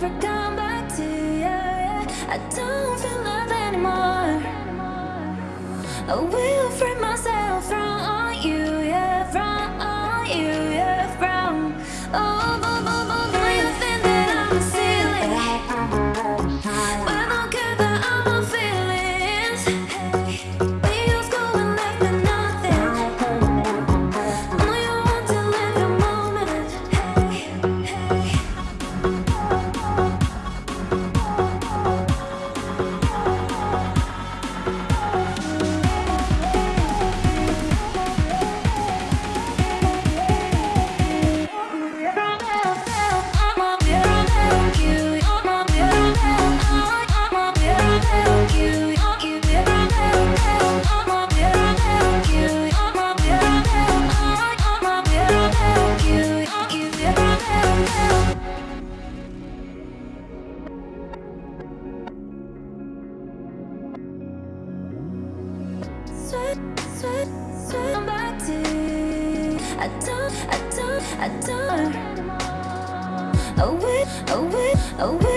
never come back to you. I don't feel love anymore. I will free myself from you, yeah, from you, yeah, from. Oh, oh, Sweat, sweat, sweat, back to you. I don't, I don't, I don't. Oh wait, oh wait, oh wait.